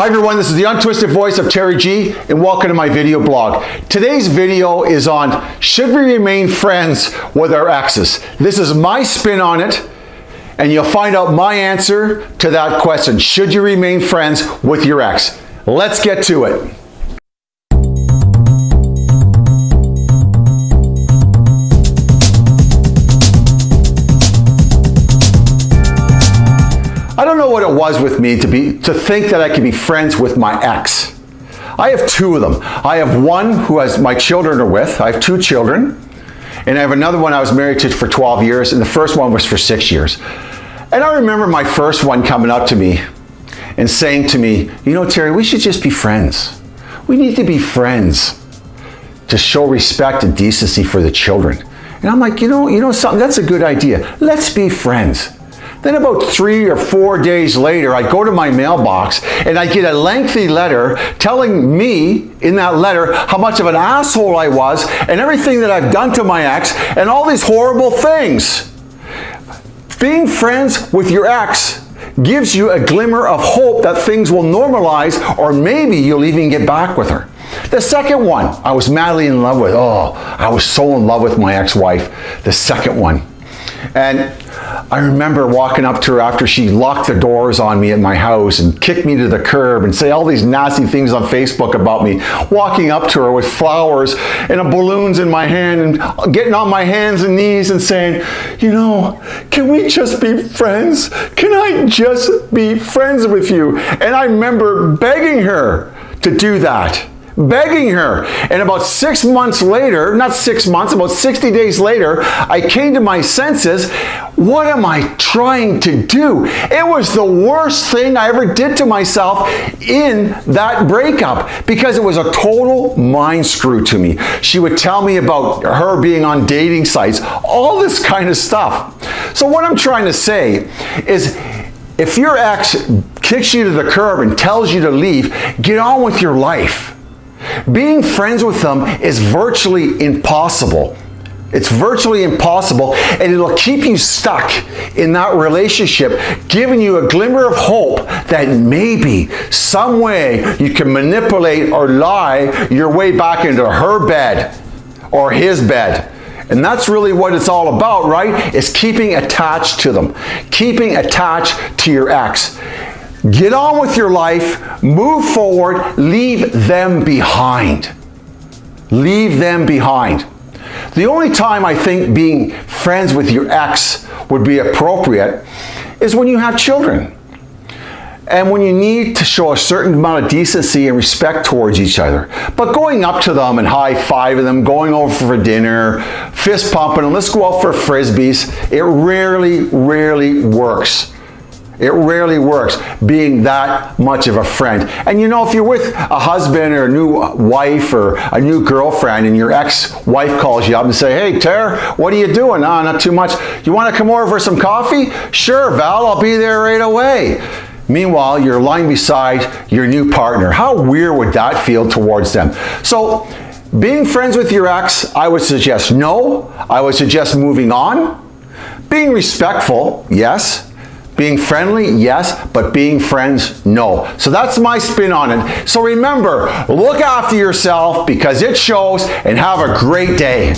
Hi everyone, this is the untwisted voice of Terry G and welcome to my video blog. Today's video is on should we remain friends with our exes? This is my spin on it and you'll find out my answer to that question. Should you remain friends with your ex? Let's get to it. Know what it was with me to be to think that I could be friends with my ex. I have two of them. I have one who has my children are with. I have two children. And I have another one I was married to for 12 years, and the first one was for six years. And I remember my first one coming up to me and saying to me, you know, Terry, we should just be friends. We need to be friends to show respect and decency for the children. And I'm like, you know, you know something, that's a good idea. Let's be friends. Then about three or four days later, I go to my mailbox and I get a lengthy letter telling me in that letter how much of an asshole I was and everything that I've done to my ex and all these horrible things. Being friends with your ex gives you a glimmer of hope that things will normalize or maybe you'll even get back with her. The second one, I was madly in love with. Oh, I was so in love with my ex-wife. The second one. And I remember walking up to her after she locked the doors on me at my house and kicked me to the curb and say all these nasty things on Facebook about me. Walking up to her with flowers and balloons in my hand and getting on my hands and knees and saying, you know, can we just be friends? Can I just be friends with you? And I remember begging her to do that begging her. And about six months later, not six months, about 60 days later, I came to my senses. What am I trying to do? It was the worst thing I ever did to myself in that breakup because it was a total mind screw to me. She would tell me about her being on dating sites, all this kind of stuff. So what I'm trying to say is if your ex kicks you to the curb and tells you to leave, get on with your life. Being friends with them is virtually impossible. It's virtually impossible and it'll keep you stuck in that relationship, giving you a glimmer of hope that maybe some way you can manipulate or lie your way back into her bed or his bed. And that's really what it's all about, right? Is keeping attached to them, keeping attached to your ex. Get on with your life, move forward, leave them behind. Leave them behind. The only time I think being friends with your ex would be appropriate is when you have children. And when you need to show a certain amount of decency and respect towards each other. But going up to them and high-fiving them, going over for dinner, fist pumping them, let's go out for frisbees, it rarely, rarely works. It rarely works being that much of a friend. And you know, if you're with a husband or a new wife or a new girlfriend and your ex-wife calls you up and say, hey, Tara, what are you doing? Ah, not too much. You want to come over for some coffee? Sure, Val, I'll be there right away. Meanwhile, you're lying beside your new partner. How weird would that feel towards them? So, being friends with your ex, I would suggest no. I would suggest moving on. Being respectful, yes. Being friendly, yes, but being friends, no. So that's my spin on it. So remember, look after yourself because it shows and have a great day.